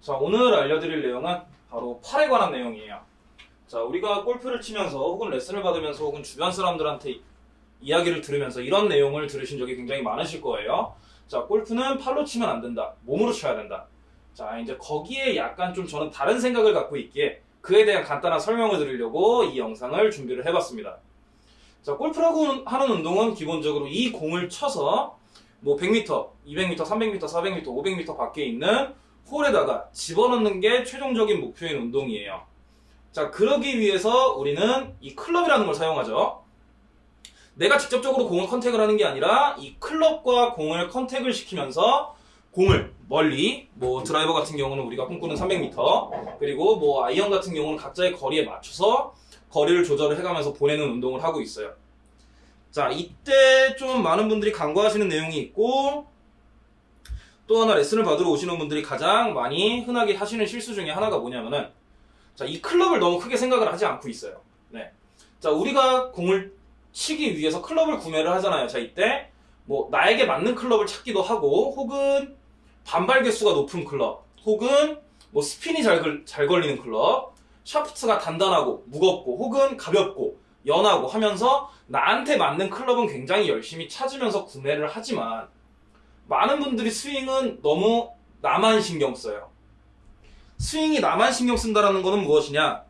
자, 오늘 알려드릴 내용은 바로 팔에 관한 내용이에요. 자, 우리가 골프를 치면서 혹은 레슨을 받으면서 혹은 주변 사람들한테 이야기를 들으면서 이런 내용을 들으신 적이 굉장히 많으실 거예요. 자, 골프는 팔로 치면 안 된다. 몸으로 쳐야 된다. 자, 이제 거기에 약간 좀 저는 다른 생각을 갖고 있기에 그에 대한 간단한 설명을 드리려고 이 영상을 준비를 해봤습니다. 자, 골프라고 하는 운동은 기본적으로 이 공을 쳐서 뭐 100m, 200m, 300m, 400m, 500m 밖에 있는 홀에다가 집어넣는 게 최종적인 목표인 운동이에요. 자, 그러기 위해서 우리는 이 클럽이라는 걸 사용하죠. 내가 직접적으로 공을 contact을 하는 게 아니라 이 클럽과 공을 contact을 시키면서 공을 멀리 뭐 드라이버 같은 경우는 우리가 꿈꾸는 300m 그리고 뭐 아이언 같은 경우는 각자의 거리에 맞춰서 거리를 조절을 해가면서 보내는 운동을 하고 있어요. 자 이때 좀 많은 분들이 간과하시는 내용이 있고 또 하나 레슨을 받으러 오시는 분들이 가장 많이 흔하게 하시는 실수 중에 하나가 뭐냐면은 자 이 클럽을 너무 크게 생각을 하지 않고 있어요. 네. 자 우리가 공을 치기 위해서 클럽을 구매를 하잖아요. 자 이때 뭐 나에게 맞는 클럽을 찾기도 하고 혹은 반발 개수가 높은 클럽 혹은 뭐 스핀이 잘, 걸- 잘 걸리는 클럽 샤프트가 단단하고 무겁고 혹은 가볍고 연하고 하면서 나한테 맞는 클럽은 굉장히 열심히 찾으면서 구매를 하지만 많은 분들이 스윙은 너무 나만 신경 써요. 스윙이 나만 신경 쓴다라는 것은 무엇이냐?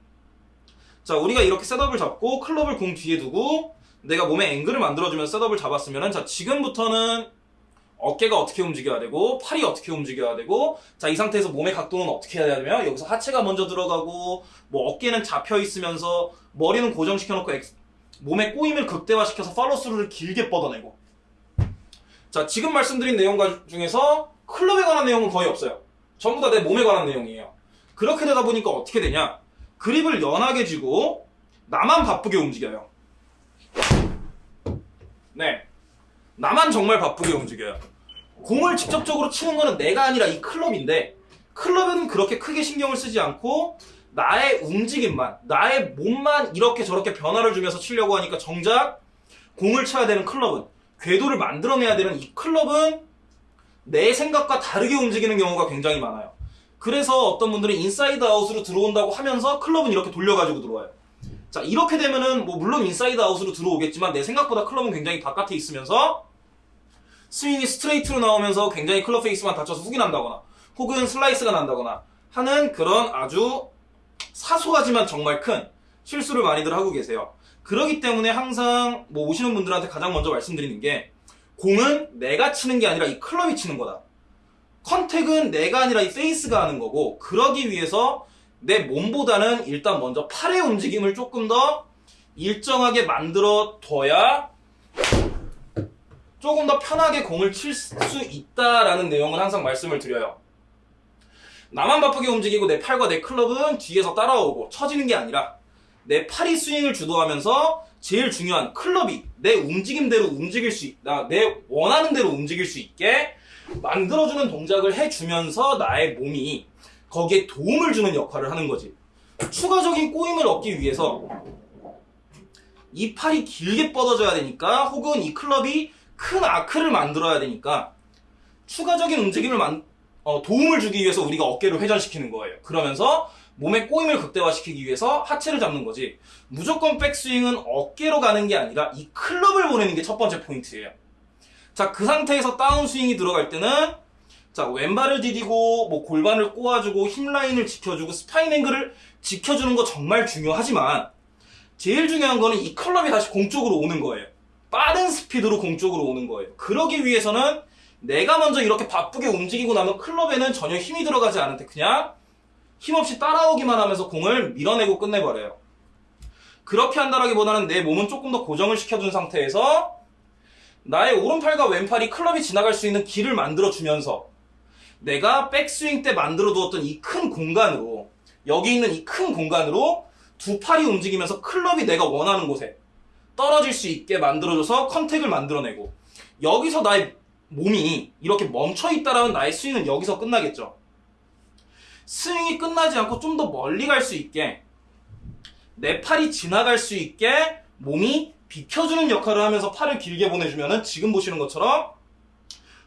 자, 우리가 이렇게 셋업을 잡고 클럽을 공 뒤에 두고 내가 몸에 앵글을 만들어주면서 셋업을 잡았으면은 자, 지금부터는 어깨가 어떻게 움직여야 되고 팔이 어떻게 움직여야 되고 자, 이 상태에서 몸의 각도는 어떻게 해야 되며 여기서 하체가 먼저 들어가고 뭐 어깨는 잡혀 있으면서 머리는 고정시켜 놓고 엑- 몸의 꼬임을 극대화시켜서 팔로스루를 길게 뻗어내고 자, 지금 말씀드린 내용 가- 중에서 클럽에 관한 내용은 거의 없어요. 전부 다 내 몸에 관한 내용이에요. 그렇게 되다 보니까 어떻게 되냐? 그립을 연하게 쥐고 나만 바쁘게 움직여요. 네. 나만 정말 바쁘게 움직여요. 공을 직접적으로 치는 거는 내가 아니라 이 클럽인데 클럽은 그렇게 크게 신경을 쓰지 않고 나의 움직임만, 나의 몸만 이렇게 저렇게 변화를 주면서 치려고 하니까 정작 공을 쳐야 되는 클럽은 궤도를 만들어내야 되는 이 클럽은 내 생각과 다르게 움직이는 경우가 굉장히 많아요. 그래서 어떤 분들은 inside out으로 들어온다고 하면서 클럽은 이렇게 돌려가지고 들어와요. 자, 이렇게 되면은 뭐 물론 inside out으로 들어오겠지만 내 생각보다 클럽은 굉장히 바깥에 있으면서 스윙이 스트레이트로 나오면서 굉장히 클럽 페이스만 닫혀서 훅이 난다거나 혹은 슬라이스가 난다거나 하는 그런 아주 사소하지만 정말 큰 실수를 많이들 하고 계세요. 그러기 때문에 항상 뭐 오시는 분들한테 가장 먼저 말씀드리는 게 공은 내가 치는 게 아니라 이 클럽이 치는 거다. contact은 내가 아니라 이 페이스가 하는 거고 그러기 위해서 내 몸보다는 일단 먼저 팔의 움직임을 조금 더 일정하게 만들어 둬야 조금 더 편하게 공을 칠 수 있다라는 내용을 항상 말씀을 드려요. 나만 바쁘게 움직이고 내 팔과 내 클럽은 뒤에서 따라오고 처지는 게 아니라 내 팔이 스윙을 주도하면서 제일 중요한 클럽이 내 움직임대로 움직일 수 있다. 내 원하는 대로 움직일 수 있게 만들어주는 동작을 해주면서 나의 몸이 거기에 도움을 주는 역할을 하는 거지. 추가적인 꼬임을 얻기 위해서 이 팔이 길게 뻗어져야 되니까 혹은 이 클럽이 큰 아크를 만들어야 되니까 추가적인 움직임을 만, 어, 도움을 주기 위해서 우리가 어깨를 회전시키는 거예요. 그러면서 몸의 꼬임을 극대화시키기 위해서 하체를 잡는 거지. 무조건 백스윙은 어깨로 가는 게 아니라 이 클럽을 보내는 게 첫 번째 포인트예요. 자, 그 상태에서 다운스윙이 들어갈 때는 자, 왼발을 디디고 뭐 골반을 꼬아주고 힙 라인을 지켜주고 spine angle을 지켜주는 거 정말 중요하지만 제일 중요한 거는 이 클럽이 다시 공 쪽으로 오는 거예요. 빠른 스피드로 공 쪽으로 오는 거예요. 그러기 위해서는 내가 먼저 이렇게 바쁘게 움직이고 나면 클럽에는 전혀 힘이 들어가지 않은데 그냥 힘없이 따라오기만 하면서 공을 밀어내고 끝내버려요. 그렇게 한다라기보다는 내 몸은 조금 더 고정을 시켜준 상태에서 나의 오른팔과 왼팔이 클럽이 지나갈 수 있는 길을 만들어주면서 내가 백스윙 때 만들어 두었던 이 큰 공간으로 여기 있는 이 큰 공간으로 두 팔이 움직이면서 클럽이 내가 원하는 곳에 떨어질 수 있게 만들어줘서 컨택을 만들어내고 여기서 나의 몸이 이렇게 멈춰 있다라는 나의 스윙은 여기서 끝나겠죠. 스윙이 끝나지 않고 좀 더 멀리 갈 수 있게 내 팔이 지나갈 수 있게 몸이 비켜주는 역할을 하면서 팔을 길게 보내주면은 지금 보시는 것처럼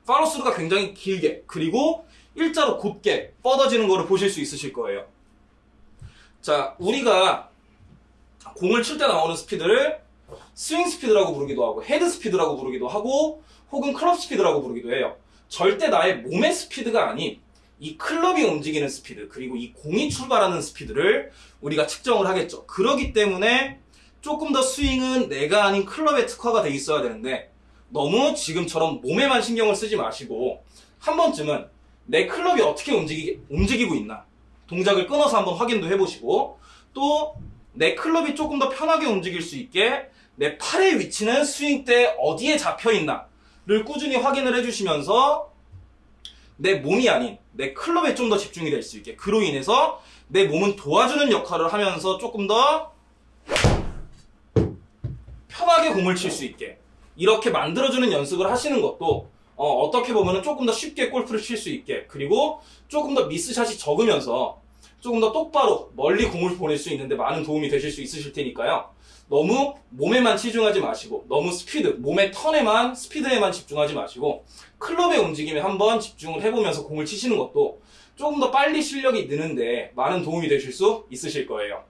팔로스루가 굉장히 길게 그리고 일자로 곧게 뻗어지는 거를 보실 수 있으실 거예요. 자, 우리가 공을 칠 때 나오는 스피드를 스윙 스피드라고 부르기도 하고 헤드 스피드라고 부르기도 하고 혹은 클럽 스피드라고 부르기도 해요. 절대 나의 몸의 스피드가 아닌 이 클럽이 움직이는 스피드 그리고 이 공이 출발하는 스피드를 우리가 측정을 하겠죠. 그러기 때문에 조금 더 스윙은 내가 아닌 클럽에 특화가 돼 있어야 되는데 너무 지금처럼 몸에만 신경을 쓰지 마시고 한 번쯤은 내 클럽이 어떻게 움직이, 움직이고 있나 동작을 끊어서 한번 확인도 해보시고 또 내 클럽이 조금 더 편하게 움직일 수 있게 내 팔의 위치는 스윙 때 어디에 잡혀 있나를 꾸준히 확인을 해주시면서 내 몸이 아닌 내 클럽에 좀 더 집중이 될 수 있게. 그로 인해서 내 몸은 도와주는 역할을 하면서 조금 더 편하게 공을 칠 수 있게. 이렇게 만들어주는 연습을 하시는 것도 어, 떻게 보면 조금 더 쉽게 골프를 칠 수 있게. 그리고 조금 더 미스샷이 적으면서 조금 더 똑바로 멀리 공을 보낼 수 있는데 많은 도움이 되실 수 있으실 테니까요. 너무 몸에만 치중하지 마시고 너무 스피드, 몸의 턴에만 스피드에만 집중하지 마시고 클럽의 움직임에 한번 집중을 해보면서 공을 치시는 것도 조금 더 빨리 실력이 느는데 많은 도움이 되실 수 있으실 거예요.